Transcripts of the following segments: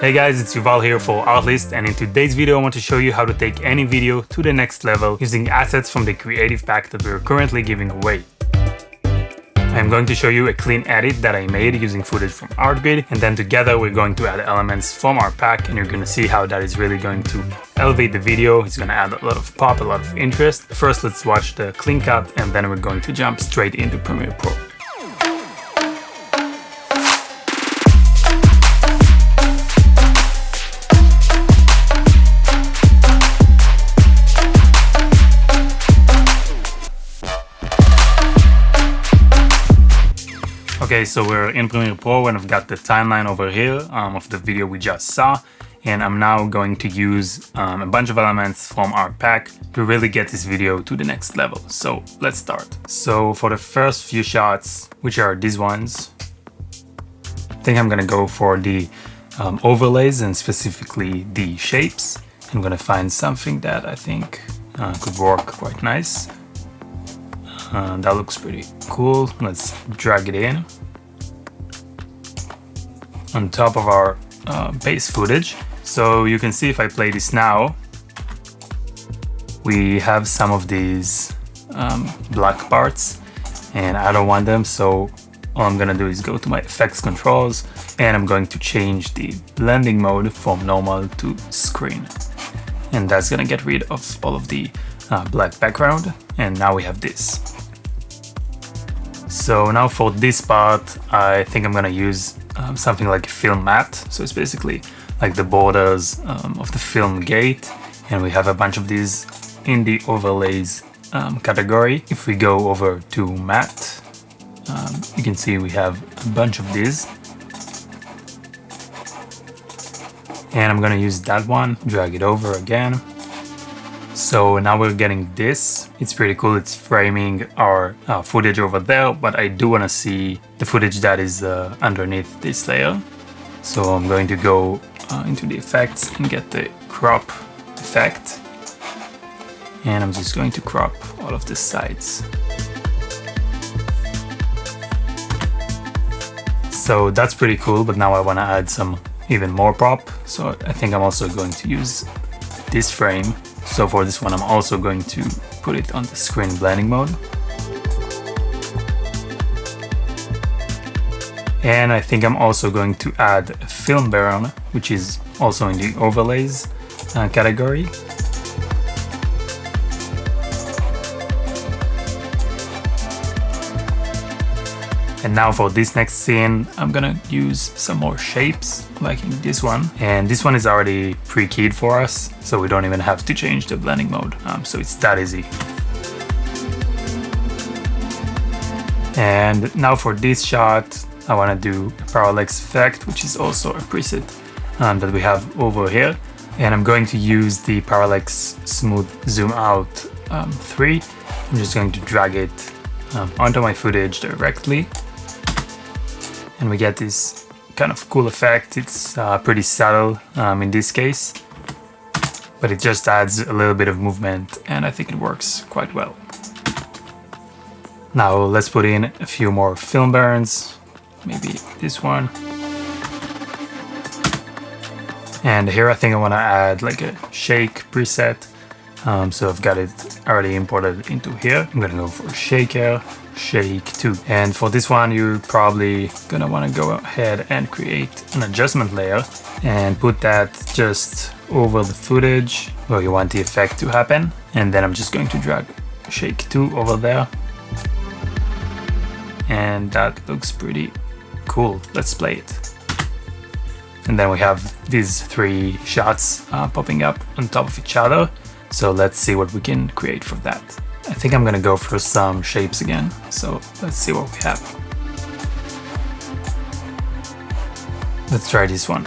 Hey guys, it's Yuval here for Artlist and in today's video I want to show you how to take any video to the next level using assets from the creative pack that we're currently giving away. I'm going to show you a clean edit that I made using footage from Artgrid and then together we're going to add elements from our pack and you're going to see how that is really going to elevate the video, it's going to add a lot of pop, a lot of interest. First let's watch the clean cut and then we're going to jump straight into Premiere Pro. Okay, so we're in Premiere Pro and I've got the timeline over here um, of the video we just saw. And I'm now going to use um, a bunch of elements from our pack to really get this video to the next level. So let's start. So for the first few shots, which are these ones, I think I'm gonna go for the um, overlays and specifically the shapes. I'm gonna find something that I think uh, could work quite nice. Uh, that looks pretty cool. Let's drag it in on top of our uh, base footage. So you can see if I play this now, we have some of these um, black parts and I don't want them. So all I'm gonna do is go to my effects controls and I'm going to change the blending mode from normal to screen. And that's gonna get rid of all of the uh, black background. And now we have this. So now for this part, I think I'm gonna use um, something like a film matte. So it's basically like the borders um, of the film gate. And we have a bunch of these in the overlays um, category. If we go over to matte, um, you can see we have a bunch of these. And I'm gonna use that one, drag it over again. So now we're getting this. It's pretty cool. It's framing our uh, footage over there, but I do want to see the footage that is uh, underneath this layer. So I'm going to go uh, into the effects and get the crop effect. And I'm just going to crop all of the sides. So that's pretty cool, but now I want to add some even more prop. So I think I'm also going to use this frame so for this one, I'm also going to put it on the screen blending mode. And I think I'm also going to add film burn, which is also in the overlays uh, category. And now for this next scene, I'm gonna use some more shapes, like in this one. And this one is already pre-keyed for us, so we don't even have to change the blending mode. Um, so it's that easy. And now for this shot, I wanna do a parallax effect, which is also a preset um, that we have over here. And I'm going to use the parallax smooth zoom out um, 3. I'm just going to drag it um, onto my footage directly and we get this kind of cool effect. It's uh, pretty subtle um, in this case, but it just adds a little bit of movement and I think it works quite well. Now let's put in a few more film burns, maybe this one. And here I think I want to add like a shake preset. Um, so I've got it already imported into here. I'm gonna go for shaker shake too. And for this one, you're probably gonna wanna go ahead and create an adjustment layer and put that just over the footage where you want the effect to happen. And then I'm just going to drag shake 2 over there. And that looks pretty cool. Let's play it. And then we have these three shots uh, popping up on top of each other. So let's see what we can create for that. I think I'm gonna go for some shapes again, so let's see what we have. Let's try this one.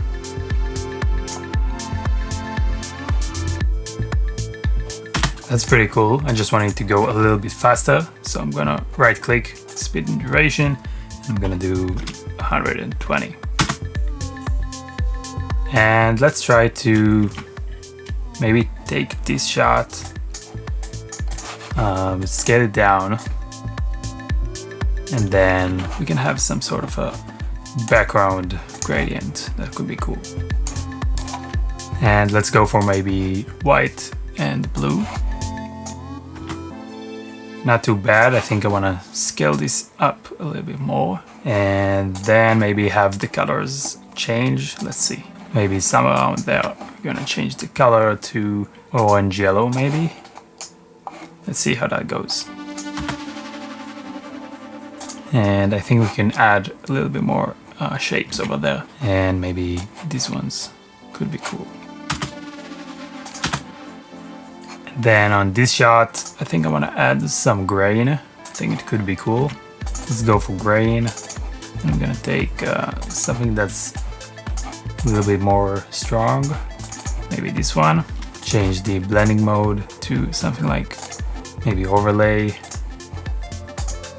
That's pretty cool. I just wanted to go a little bit faster, so I'm gonna right click, speed and duration, I'm gonna do 120. And let's try to maybe take this shot um, scale it down and then we can have some sort of a background gradient that could be cool And let's go for maybe white and blue. Not too bad. I think I want to scale this up a little bit more. And then maybe have the colors change. Let's see. Maybe somewhere around there. We're gonna change the color to orange yellow maybe. Let's see how that goes. And I think we can add a little bit more uh, shapes over there. And maybe these ones could be cool. Then on this shot, I think I want to add some grain. I think it could be cool. Let's go for grain. I'm gonna take uh, something that's a little bit more strong. Maybe this one. Change the blending mode to something like maybe overlay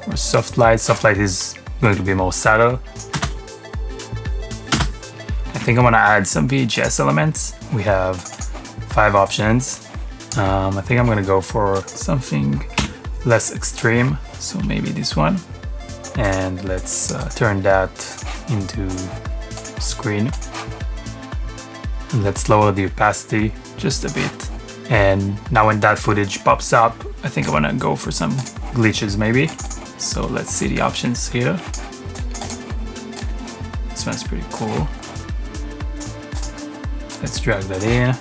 or soft light. Soft light is going to be more subtle. I think I'm gonna add some VHS elements. We have five options. Um, I think I'm gonna go for something less extreme. So maybe this one. And let's uh, turn that into screen. Let's lower the opacity just a bit. And now when that footage pops up, I think I wanna go for some glitches maybe. So let's see the options here. This one's pretty cool. Let's drag that in,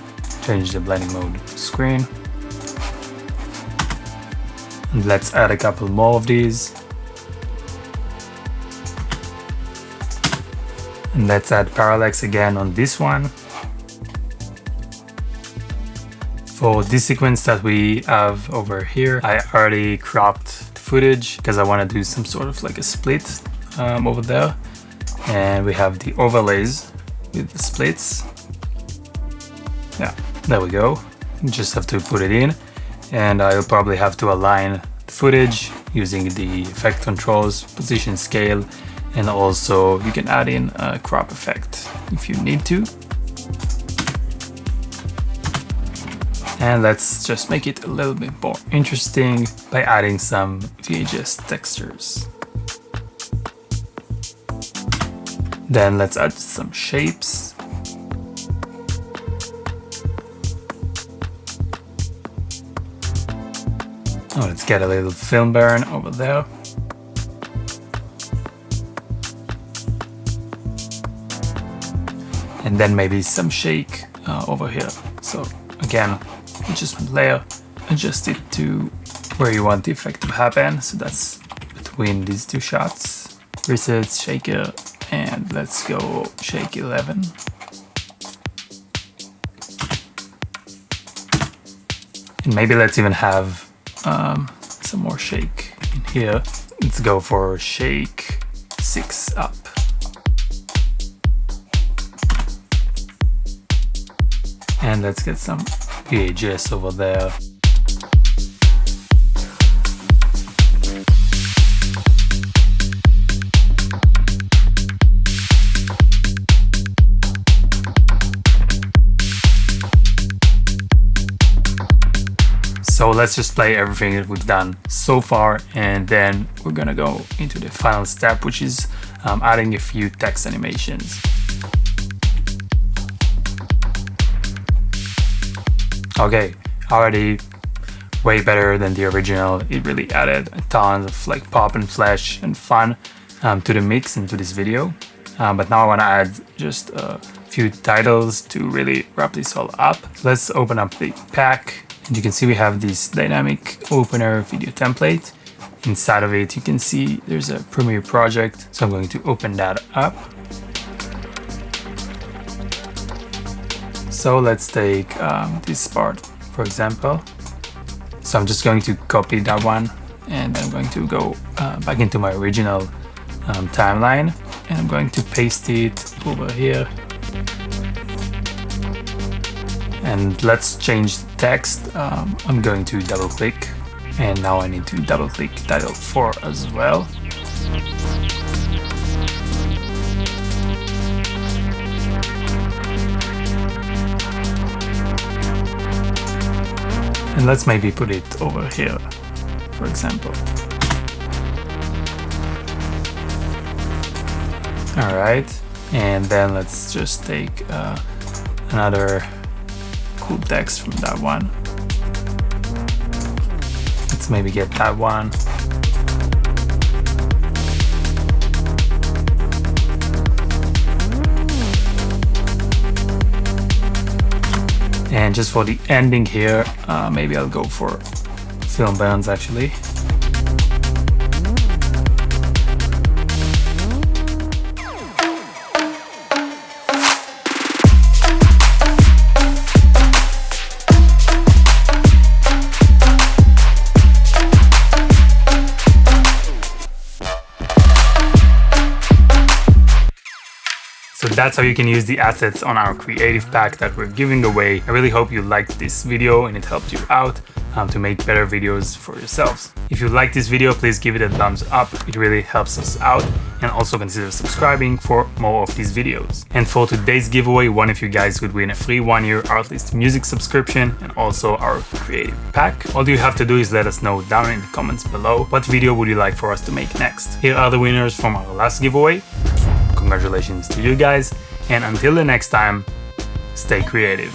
change the blending mode to screen. And let's add a couple more of these. And let's add parallax again on this one. For this sequence that we have over here, I already cropped the footage because I want to do some sort of like a split um, over there. And we have the overlays with the splits. Yeah, there we go. Just have to put it in. And I'll probably have to align the footage using the effect controls, position scale, and also you can add in a crop effect if you need to. And let's just make it a little bit more interesting by adding some VHS textures. Then let's add some shapes. Oh, let's get a little film burn over there. And then maybe some shake uh, over here. So again, adjustment layer, adjust it to where you want the effect to happen. So that's between these two shots. Reset shaker and let's go shake 11. And maybe let's even have um, some more shake in here. Let's go for shake 6 up. And let's get some VHS over there. So let's just play everything that we've done so far and then we're gonna go into the final step which is um, adding a few text animations. Okay, already way better than the original. It really added a ton of like pop and flash and fun um, to the mix and to this video. Um, but now I want to add just a few titles to really wrap this all up. Let's open up the pack and you can see we have this dynamic opener video template. Inside of it you can see there's a Premiere project. So I'm going to open that up. So let's take um, this part, for example. So I'm just going to copy that one and I'm going to go uh, back into my original um, timeline and I'm going to paste it over here. And let's change the text. Um, I'm going to double click and now I need to double click title 4 as well. And let's maybe put it over here, for example. All right, and then let's just take uh, another cool text from that one. Let's maybe get that one. And just for the ending here, uh, maybe I'll go for film burns actually. That's how you can use the assets on our creative pack that we're giving away. I really hope you liked this video and it helped you out um, to make better videos for yourselves. If you like this video, please give it a thumbs up. It really helps us out and also consider subscribing for more of these videos. And for today's giveaway, one of you guys could win a free one year Artlist music subscription and also our creative pack. All you have to do is let us know down in the comments below what video would you like for us to make next. Here are the winners from our last giveaway. Congratulations to you guys, and until the next time, stay creative.